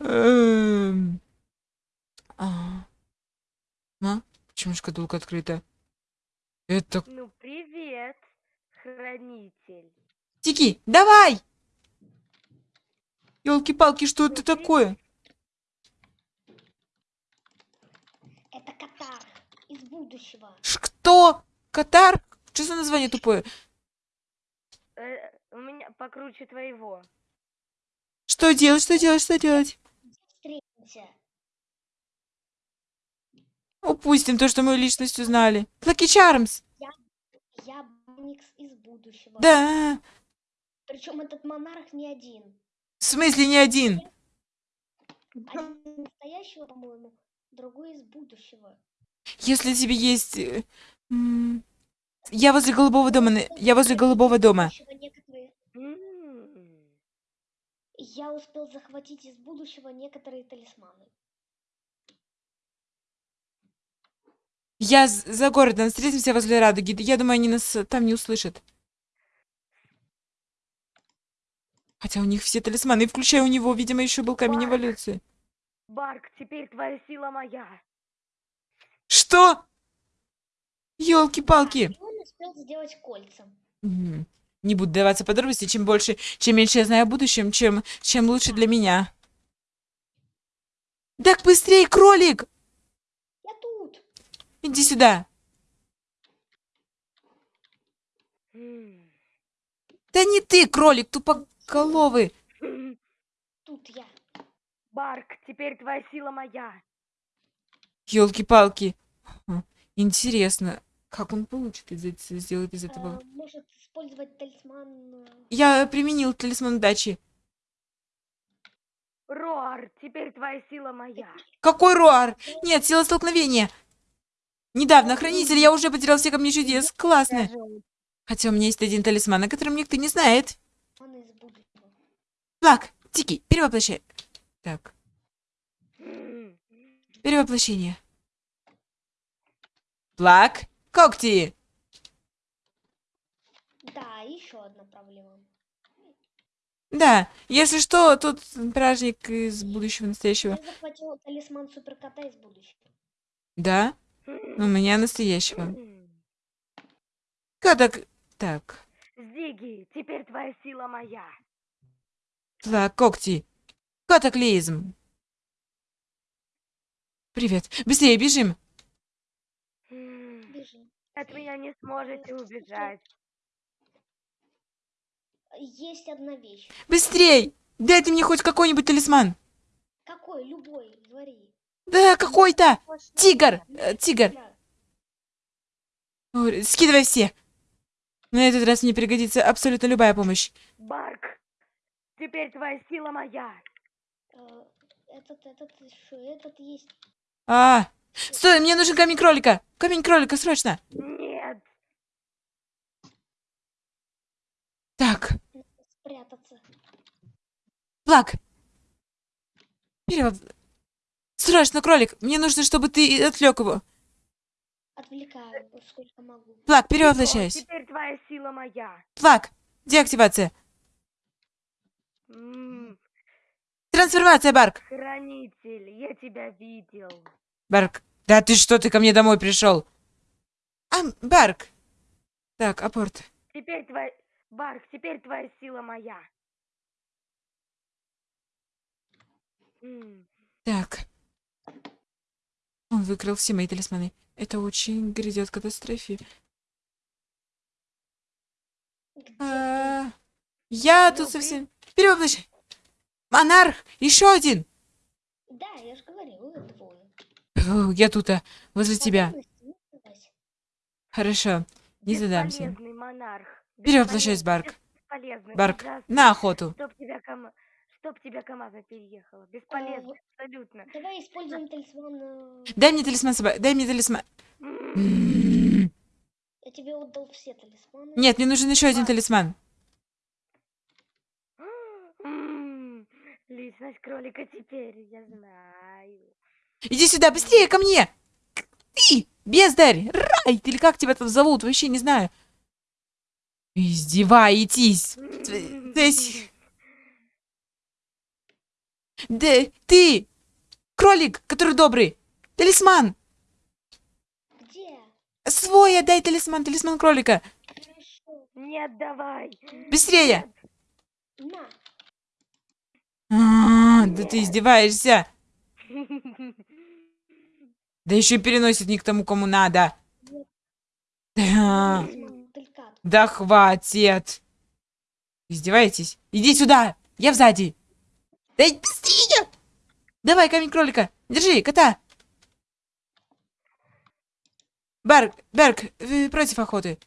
Эм. А. Почему шкатулка открыта? Это... Ну, привет, хранитель. Тики, давай! Елки-палки, что это такое? Это Катар из будущего. Ш кто? Катар? Что за название тупое? Э, у меня покруче твоего. Что делать, что делать, что делать? Упустим то, что мы личность узнали. Лаки Чармс. Я Баникс из будущего. Да. Причем этот монарх не один. В смысле не один? Один из настоящего, по-моему, другой из будущего. Если тебе есть... э, Я возле голубого дома. Я возле голубого дома. Некоторые-. Я успел захватить из будущего некоторые талисманы. Я за городом. Встретимся возле радуги. Я думаю, они нас э, там не услышат. Хотя у них все талисманы, включая у него, видимо, еще был камень Барк. эволюции. Барк, теперь твоя сила моя. Что? Елки-палки. И он успел сделать кольца. Мгм. Не буду даваться подробности, чем больше, чем меньше я знаю о будущем, чем, чем лучше для меня. Так быстрее, кролик! Я тут. Иди сюда. Да не ты, кролик, тупоголовый. Тут я. Барк, теперь твоя сила моя. Елки-палки. Интересно, как он получит из сделает из этого. А, может использовать талисман. э, Я применил талисман удачи. Роар, теперь твоя сила моя. Какой руар? Нет, сила столкновения. Недавно, хранитель, я уже потерял все камни чудес. Классно. Хотя у меня есть один талисман, о котором никто не знает. Он из будущего. Флаг, Тики, перевоплощай. Так, перевоплощение. Флаг, когти. Да, еще одна проблема. Да, если что, тут праздник из будущего настоящего. Я захватил талисман суперкота из будущего. Да, у меня настоящего. М. Катак... Так, Зиги, теперь твоя сила моя. флаг, когти. Катаклизм. Привет, быстрее бежим. Бежим. От меня не сможете убежать. Есть одна вещь. Быстрей! Дайте мне хоть какой-нибудь талисман. Какой? Любой. Говори. Да, какой-то. Тигр, э, тигр. Скидывай все. На этот раз мне пригодится абсолютно любая помощь. Барк, теперь твоя сила моя. Э, Этот, этот, что, этот есть. А, стой, мне нужен камень кролика. Камень кролика, срочно. Нет. Так, Спрятаться. флаг. Вперед. Срочно, кролик. Мне нужно, чтобы ты отвлек его. Отвлекаю, сколько могу. Флаг, Тихо, перевоплощаюсь. Теперь твоя сила моя. Флаг. Деактивация. М, Трансформация, Барк. Хранитель, я тебя видел. Барк. Да ты что, ты ко мне домой пришел? А, Барк. Так, апорт. Теперь твоя... Барк, теперь твоя сила моя. Так. Он выкрал все мои талисманы. Это очень грядет катастрофе. А, Я тут Ну, совсем... Перевоплощай. Монарх! Еще один! Да, я же говорил, двое. Я тут, а, возле тебя. Хорошо, не задамся. Бесполезный монарх. Перевоплощаюсь, Бесполезный, Барк. Барк, на охоту. Чтоб тебя, кама... Чтоб тебя КамАЗа переехала. Бесполезно, абсолютно. Давай используем талисман. э, Дай мне талисман собаки. Дай мне талисман. Я тебе отдал все талисманы. Нет, мне нужен еще один талисман. Личность кролика теперь, я знаю. Иди сюда, быстрее ко мне! Ты, бездарь, рай, или как тебя там зовут, вообще не знаю. Издеваетесь. То есть- Да, ты! Кролик, который добрый! Талисман! Где? Свой отдай талисман, талисман кролика! Не отдавай. Быстрее! На. А, да ты издеваешься! Да еще переносит не к тому, кому надо. Да, да хватит. Издеваетесь? Иди сюда! Я сзади! Да быстрее! Давай, камень кролика! Держи, кота! Берг, Берг, вы против охоты?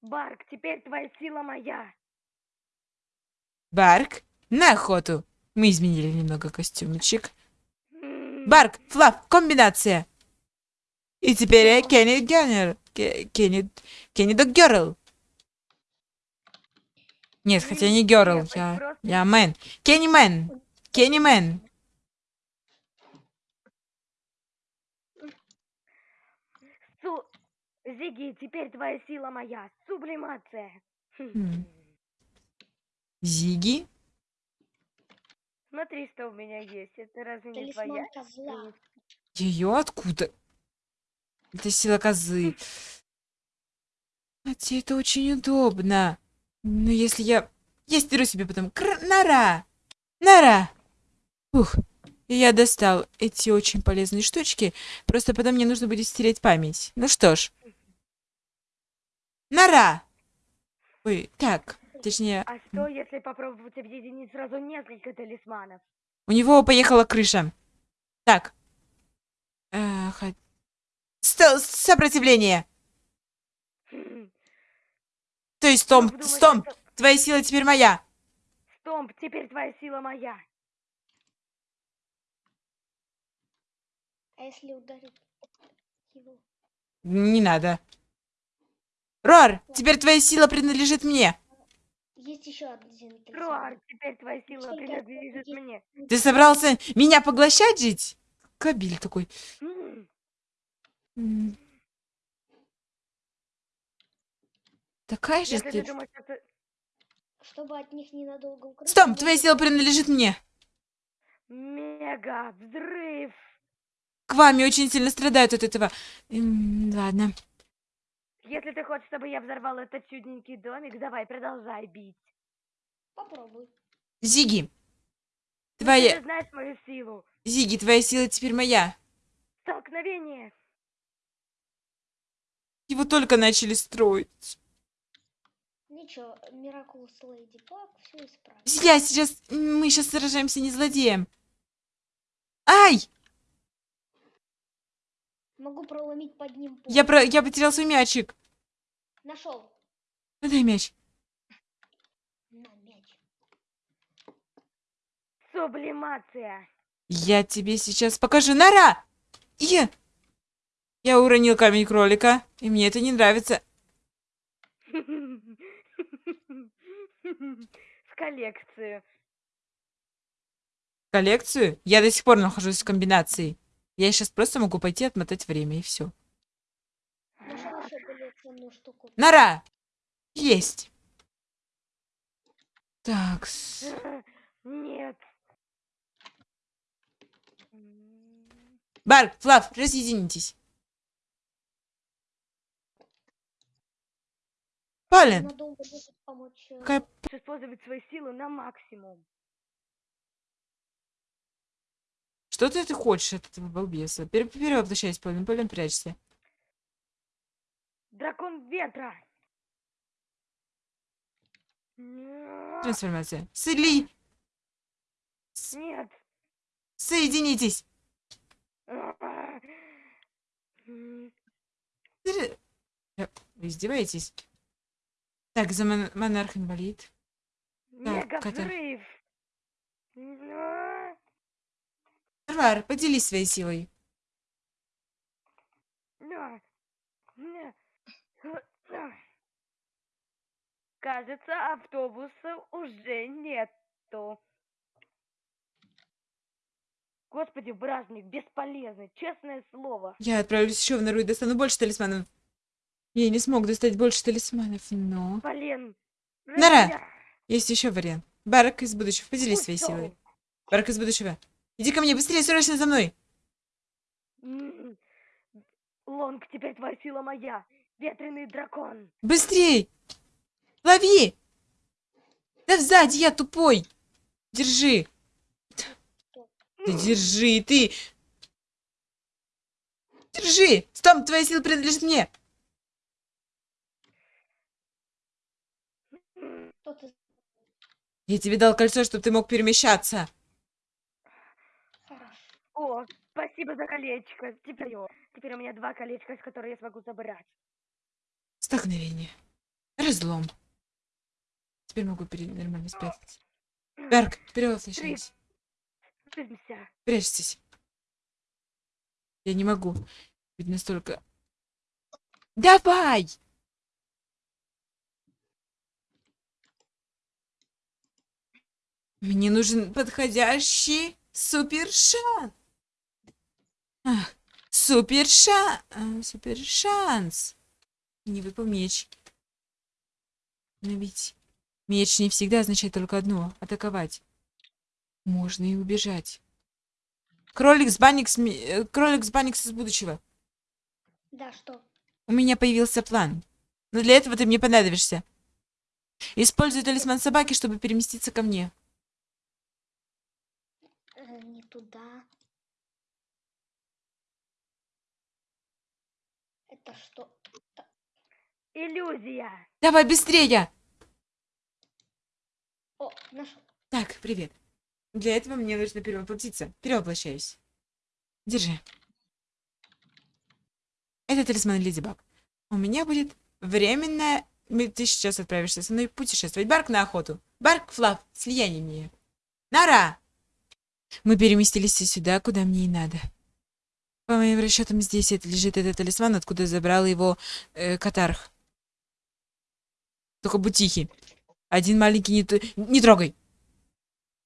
Барк, теперь твоя сила моя. Барк, на охоту! Мы изменили немного костюмчик. Барк, Флав, комбинация! И теперь я Кенни Геннер. Ке- Кенни... Кенни Дог Герл. Нет, хотя не Герл, я... Я Мэн. Кенни Мэн. Кенни Мэн. Су... Зиги, теперь твоя сила моя. Сублимация. Хм. М. Зиги? Смотри, что у меня есть. Это разве не твоя? Ее откуда? Это сила козы. Хотя это очень удобно. Но если я... Я стеру себе потом... Кр... Нора! Нора! Ух. И я достал эти очень полезные штучки. Просто потом мне нужно будет стереть память. Ну что ж. Нора! Ой, так. Точнее, А что, если попробовать объединить сразу несколько талисманов? у него поехала крыша. Так. Э, хот- Сто- Сопротивление! То есть, Стомп, Стомп, это- твоя сила теперь моя. Стомп, теперь твоя сила моя. А если ударить его? Не надо. Рор, теперь твоя сила принадлежит мне. Есть еще один. Руар, теперь твоя сила принадлежит мне. Ты собрался меня поглощать, жить? Кабель такой. М. Такая же Если ты ты. думаешь, что ты... Чтобы от них ненадолго укрыться. Стоп, твоя сила принадлежит мне. Мега взрыв. К вами очень сильно страдают от этого. М, Ладно. Если ты хочешь, чтобы я взорвал этот чудненький домик, давай, продолжай бить. Попробуй. Зиги. Ты Твоя... же знаешь мою силу. Зиги, твоя сила теперь моя. Столкновение. Его только начали строить. Ничего, Миракулус Леди Баг все исправит. Я сейчас... Мы сейчас сражаемся не злодеем. Ай! Могу проломить под ним пол. Я, про... я потерял свой мячик. Нашел. Дай мяч. На мяч. Сублимация. Я тебе сейчас покажу. Нора! Я... Я уронил камень кролика, и мне это не нравится. В коллекцию. Коллекцию? Я до сих пор нахожусь в комбинации. Я сейчас просто могу пойти отмотать время, и все. Нора! Есть. Так, с- Нет. Барк, Флав, разъединитесь. Помочь. э, какая Использовать свою силу на максимум. Что ты, ты хочешь от этого балбеса? Пер перевоплощайся, Полин, Полин, прячься. Дракон ветра. Трансформация. Сли, Нет. соединитесь. Ты- Э, Вы издеваетесь? Так, за мон монарх инвалид. Мега Катя. взрыв. Нет. Варвар, поделись своей силой. Кажется, автобуса уже нету. Господи, бражник, бесполезный, честное слово. Я отправлюсь еще в нору и достану больше талисманов. Я не смог достать больше талисманов, но... Блин. Нара! Есть еще вариант. Барк из будущего, поделись своей силой. Барк из будущего. Иди ко мне, быстрее, срочно за мной. Лонг, теперь твоя сила моя. Ветреный дракон. Быстрей! Лови! Да сзади, я тупой! Держи! Да держи, ты! Держи! Стоп, твоя сила принадлежит мне! Что ты... Я тебе дал кольцо, чтобы ты мог перемещаться. О, спасибо за колечко. Теперь, теперь у меня два колечка, из которых я смогу забрать. Столкновение. Разлом. Теперь могу пере- нормально спрятаться. Берг, перевоплощайся. Спрячься. Прячьтесь. Я не могу. Ведь настолько... Давай! Мне нужен подходящий супер шанс. Супер шанс. Супер шанс. Не выпал меч. Но ведь меч не всегда означает только одно — атаковать. Можно и убежать. Кролик с Банникс... ми- э, Кролик с Банникс из будущего. Да, что? У меня появился план. Но для этого ты мне понадобишься. Используй талисман собаки, чтобы переместиться ко мне. Э, не туда. Это что? Иллюзия. Давай быстрее! О, нашел. Так, привет. Для этого мне нужно перевоплотиться. Перевоплощаюсь. Держи. Это талисман Леди Баг. У меня будет временное... Ты сейчас отправишься со мной путешествовать. Барк на охоту. Барк, Флав, слияние. Нара! Мы переместились сюда, куда мне и надо. По моим расчетам, здесь это лежит этот талисман, откуда забрал его э, Катарх. Только будь тихий. Один маленький не, т- не трогай.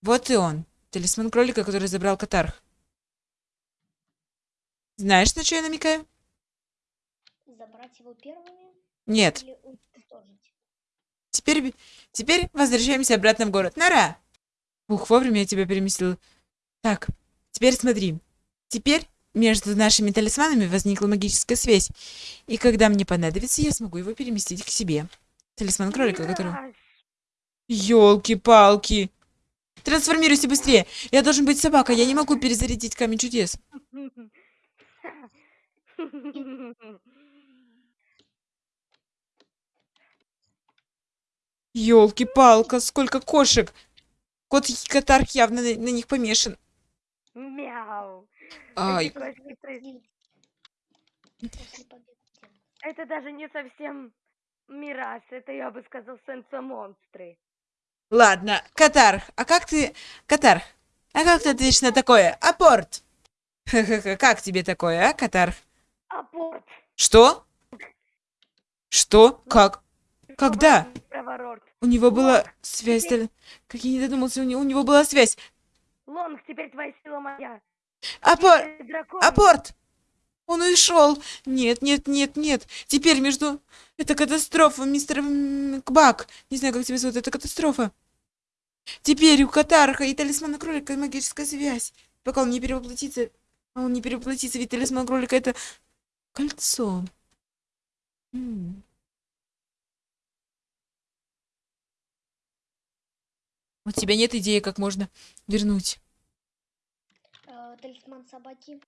Вот и он. Талисман кролика, который забрал Катарх. Знаешь, на что я намекаю? Забрать его первыми Нет. Теперь, теперь возвращаемся обратно в город. Нара! Ух, вовремя я тебя переместил. Так, теперь смотри. Теперь между нашими талисманами возникла магическая связь. И когда мне понадобится, я смогу его переместить к себе. Талисман кролика, который... Ёлки-палки! Трансформируйся быстрее! Я должен быть собакой, я не могу перезарядить камень чудес. Ёлки-палка, сколько кошек! Кот Катарх явно на, на них помешан. Мяу. Ай, Эти кошки при- Сделать. После победы. Сделать. Это даже не совсем мираж, это я бы сказал сенсо-монстры. ладно, Катарх, а как ты... Катарх, а как ты ответишь на такое? Апорт! Как тебе такое, а, Катарх? Апорт. Что? Что? Как? Когда? У него была связь... Как я не додумался, у него, у него была связь. Лонг, теперь твоя сила моя. Апор... Дракон. Апорт! Он ушел! Нет, нет, нет, нет. Теперь между... Это катастрофа, мистер м, Кбак. Не знаю, как тебя зовут, это катастрофа. Теперь у Катарха и талисмана кролика магическая связь. Пока он не перевоплотится... А он не перевоплотится, ведь талисман кролика это кольцо. М. У тебя нет идеи, как можно вернуть? Талисман собаки.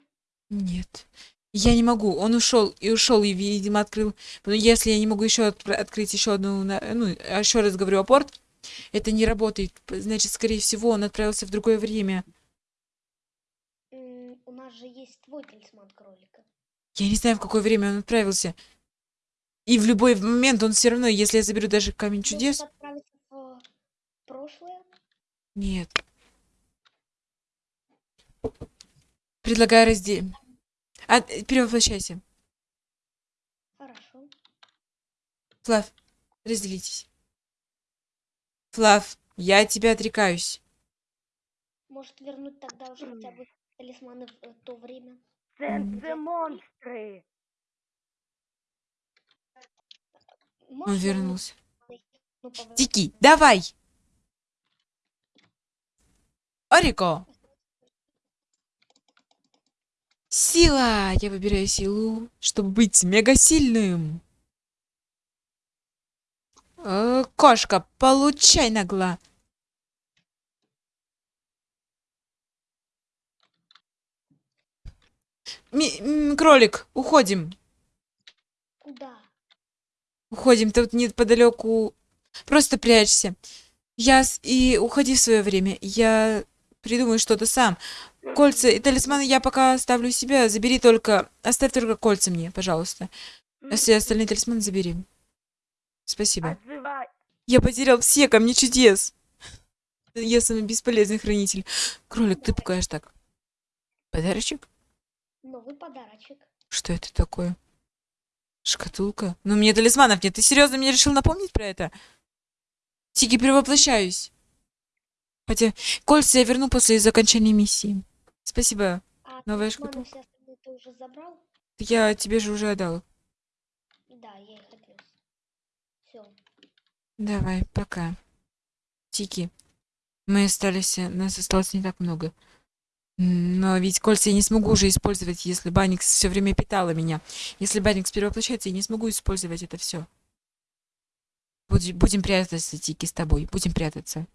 Нет. Я не могу. Он ушел и ушел, и, видимо, открыл. Но если я не могу еще открыть еще одну, ну, еще раз говорю, апорт, это не работает. Значит, скорее всего, он отправился в другое время. У нас же есть твой талисман кролика. Я не знаю, в какое время он отправился. И в любой момент он все равно, если я заберу даже камень чудес. прошлое? Нет. Предлагаю разделить. А, перевоплощайся. Хорошо. Флав, разделитесь. Флав, я от тебя отрекаюсь. Может вернуть тогда уже хотя бы талисманы в э, то время? Сенсо-монстры. Он Можешь вернуть вернулся. ну? Тики, давай! Орико! Сила! Я выбираю силу, чтобы быть мега сильным. Э, кошка, получай нагла. Ми- м, кролик, уходим. Куда? Уходим, тут неподалеку. Просто прячься. Я с- и уходи в свое время. Я придумаю что-то сам. Кольца и талисманы я пока оставлю у себя. Забери только... Оставь только кольца мне, пожалуйста. А все остальные талисманы забери. Спасибо. Отзывай. Я потерял все камни чудес. Я самый бесполезный хранитель. Кролик, ты пугаешь так. Подарочек? Новый подарочек. Что это такое? Шкатулка? Ну, мне талисманов нет. Ты серьезно мне решил напомнить про это? Тики, перевоплощаюсь. Хотя кольца я верну после окончания миссии. Спасибо. А Новая забрал? Я тебе же уже отдал. Да, я их. Все. Давай, пока. Тики. Мы остались, э, нас осталось не так много. Но ведь кольца я не смогу уже использовать, если Баникс все время питала меня. Если Баникс перевоплощается, я не смогу использовать это все. Будем прятаться, Тики, с тобой. Будем прятаться.